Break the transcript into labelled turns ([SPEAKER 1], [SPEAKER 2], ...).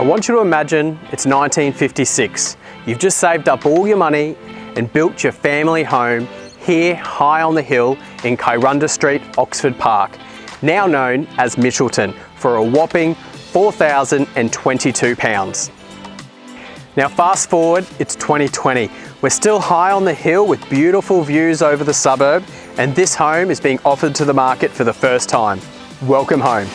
[SPEAKER 1] I want you to imagine it's 1956. You've just saved up all your money and built your family home here high on the hill in Kyrunda Street, Oxford Park, now known as Mitchelton, for a whopping £4,022. Now fast forward, it's 2020. We're still high on the hill with beautiful views over the suburb and this home is being offered to the market for the first time. Welcome home.